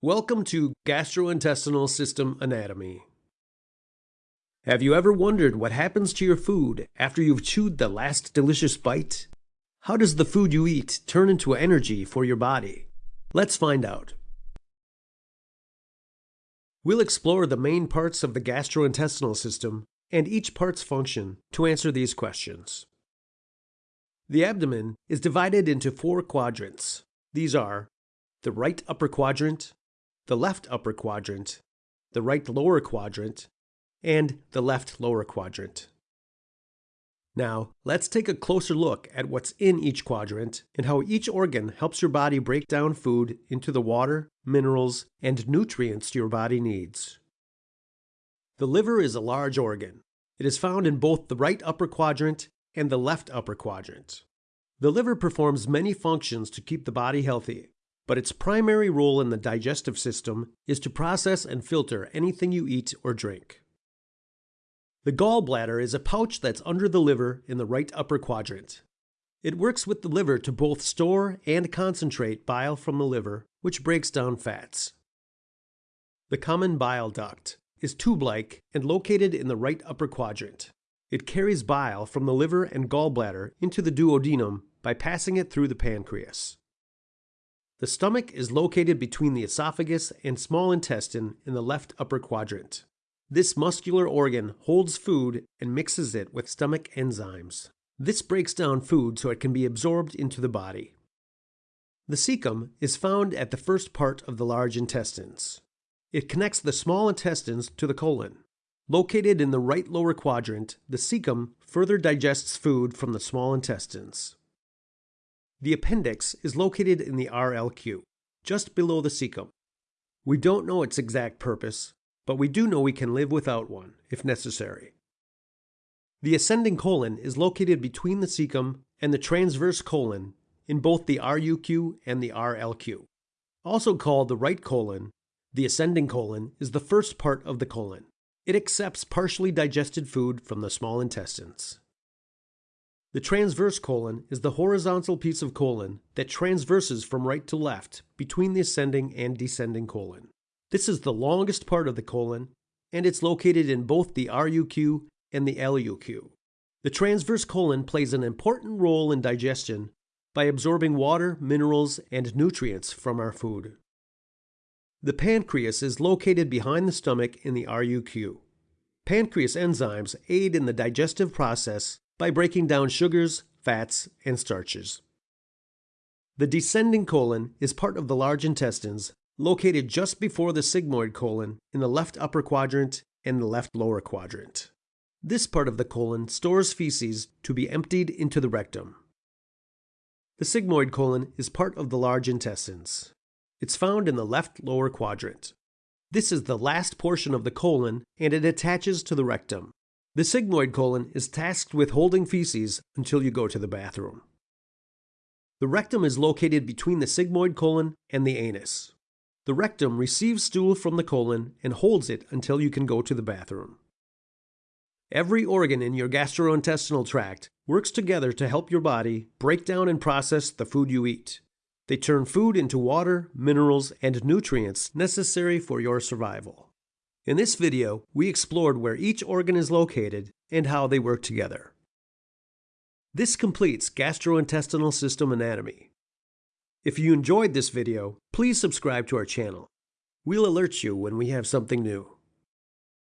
Welcome to Gastrointestinal System Anatomy. Have you ever wondered what happens to your food after you've chewed the last delicious bite? How does the food you eat turn into energy for your body? Let's find out. We'll explore the main parts of the gastrointestinal system and each part's function to answer these questions. The abdomen is divided into four quadrants. These are the right upper quadrant, the left upper quadrant, the right lower quadrant, and the left lower quadrant. Now, let's take a closer look at what's in each quadrant and how each organ helps your body break down food into the water, minerals, and nutrients your body needs. The liver is a large organ. It is found in both the right upper quadrant and the left upper quadrant. The liver performs many functions to keep the body healthy, but its primary role in the digestive system is to process and filter anything you eat or drink. The gallbladder is a pouch that's under the liver in the right upper quadrant. It works with the liver to both store and concentrate bile from the liver, which breaks down fats. The common bile duct is tube-like and located in the right upper quadrant. It carries bile from the liver and gallbladder into the duodenum by passing it through the pancreas. The stomach is located between the esophagus and small intestine in the left upper quadrant. This muscular organ holds food and mixes it with stomach enzymes. This breaks down food so it can be absorbed into the body. The cecum is found at the first part of the large intestines. It connects the small intestines to the colon. Located in the right lower quadrant, the cecum further digests food from the small intestines. The appendix is located in the RLQ, just below the cecum. We don't know its exact purpose, but we do know we can live without one, if necessary. The ascending colon is located between the cecum and the transverse colon in both the RUQ and the RLQ. Also called the right colon, the ascending colon is the first part of the colon. It accepts partially digested food from the small intestines. The transverse colon is the horizontal piece of colon that transverses from right to left between the ascending and descending colon. This is the longest part of the colon, and it's located in both the RUQ and the LUQ. The transverse colon plays an important role in digestion by absorbing water, minerals, and nutrients from our food. The pancreas is located behind the stomach in the RUQ. Pancreas enzymes aid in the digestive process by breaking down sugars, fats, and starches. The descending colon is part of the large intestines, located just before the sigmoid colon in the left upper quadrant and the left lower quadrant. This part of the colon stores feces to be emptied into the rectum. The sigmoid colon is part of the large intestines. It's found in the left lower quadrant. This is the last portion of the colon and it attaches to the rectum. The sigmoid colon is tasked with holding feces until you go to the bathroom. The rectum is located between the sigmoid colon and the anus. The rectum receives stool from the colon and holds it until you can go to the bathroom. Every organ in your gastrointestinal tract works together to help your body break down and process the food you eat. They turn food into water, minerals, and nutrients necessary for your survival. In this video, we explored where each organ is located and how they work together. This completes gastrointestinal system anatomy. If you enjoyed this video, please subscribe to our channel. We'll alert you when we have something new.